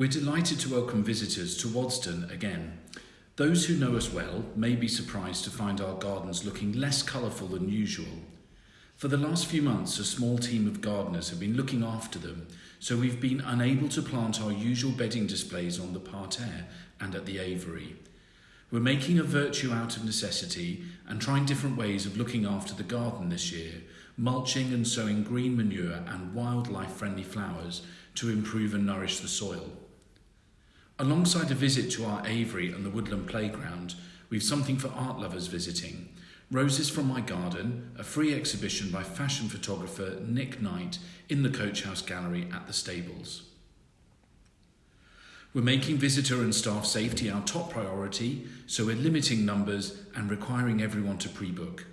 We're delighted to welcome visitors to Waddesdon again. Those who know us well may be surprised to find our gardens looking less colourful than usual. For the last few months, a small team of gardeners have been looking after them, so we've been unable to plant our usual bedding displays on the parterre and at the aviary. We're making a virtue out of necessity and trying different ways of looking after the garden this year, mulching and sowing green manure and wildlife friendly flowers to improve and nourish the soil. Alongside a visit to our aviary and the woodland playground, we've something for art lovers visiting. Roses from My Garden, a free exhibition by fashion photographer Nick Knight in the Coach House Gallery at the Stables. We're making visitor and staff safety our top priority, so we're limiting numbers and requiring everyone to pre book.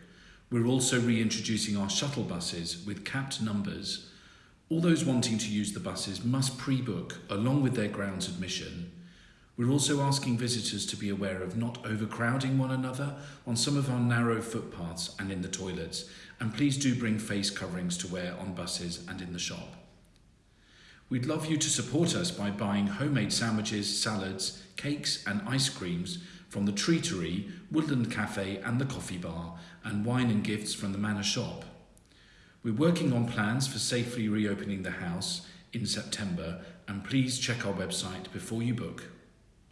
We're also reintroducing our shuttle buses with capped numbers. All those wanting to use the buses must pre book along with their grounds admission. We're also asking visitors to be aware of not overcrowding one another on some of our narrow footpaths and in the toilets, and please do bring face coverings to wear on buses and in the shop. We'd love you to support us by buying homemade sandwiches, salads, cakes, and ice creams from the Treatery, Woodland Cafe, and the Coffee Bar, and wine and gifts from the Manor Shop. We're working on plans for safely reopening the house in September, and please check our website before you book.